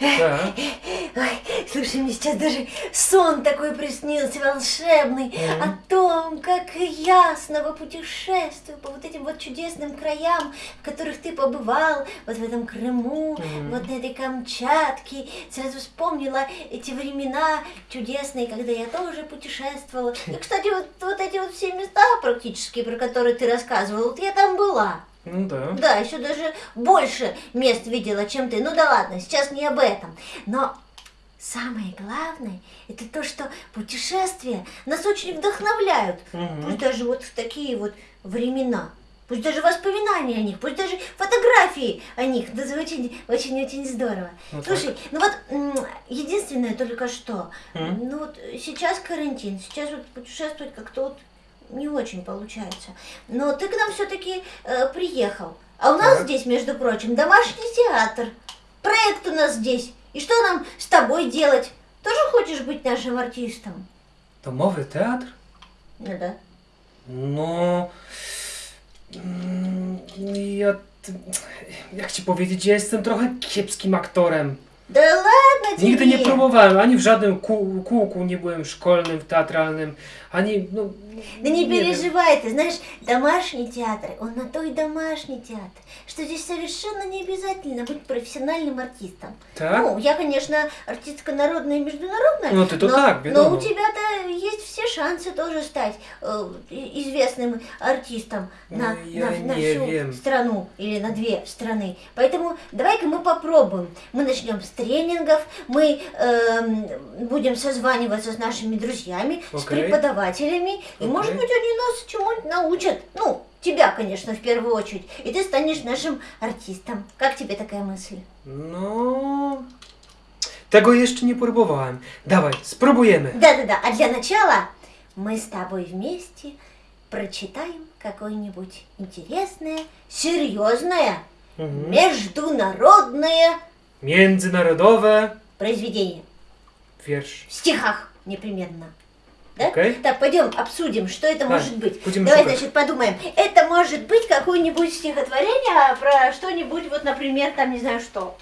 Да. Ой, слушай, мне сейчас даже сон такой приснился волшебный Мгм. о том, как ясно во путешествую по вот этим вот чудесным краям, в которых ты побывал, вот в этом Крыму, Мгм. вот на этой Камчатке. Сразу вспомнила эти времена чудесные, когда я тоже путешествовала. И, кстати, вот, вот эти вот все места практически, про которые ты рассказывал, вот я там была. Ну да. Да, еще даже больше мест видела, чем ты. Ну да ладно, сейчас не об этом. Но самое главное, это то, что путешествия нас очень вдохновляют. Мгм. Пусть даже вот в такие вот времена. Пусть даже воспоминания о них, пусть даже фотографии о них. Да, очень, очень, очень здорово. Ну Слушай, ну вот единственное только что, М? ну вот сейчас карантин, сейчас вот путешествовать как-то вот не очень получается. Но ты к нам все-таки приехал. А у нас Так. здесь, между прочим, домашний театр. Проект у нас здесь. И что нам с тобой делать? Тоже хочешь быть нашим артистом? Domowy teatr? Ну да. Mm, Ja. Jak ci powiedzieć, ja jestem trochę kiepskim aktorem. Да ладно тебе. Nigdy nie próbowałem, ani w żadnym kół, kółku nie byłem szkolnym, teatralnym, ani. No, Да не wiem. переживай, ты знаешь, домашний театр, он на то и домашний театр, что здесь совершенно не обязательно быть профессиональным артистом. Tak? Ну, я, конечно, артистка народная и международная, Ну, ты-то но, так, но у тебя-то шансы тоже стать э, известным артистом на, Ну, я на- на не всю wiem. страну или на две страны. Поэтому давай-ка мы попробуем. Мы начнем с тренингов, мы эм, будем созваниваться с нашими друзьями, с Окей. преподавателями, и, может быть, они нас чему-нибудь научат. Ну, тебя, конечно, в первую очередь. И ты станешь нашим артистом. Как тебе такая мысль? No. Tego jeszcze nie próbowałem. Dawaj, spróbujemy. Да-да-да, а для начала мы с тобой вместе прочитаем какое-нибудь интересное, серьезное, Mhm. международное Międzynarodowe произведение. wiersz. В стихах непременно. Да? Окей. Так, пойдем обсудим, что это Давай, может быть. будем Давай, шукать. значит, подумаем. Это может быть какое-нибудь стихотворение про что-нибудь, вот, например, там, не знаю что.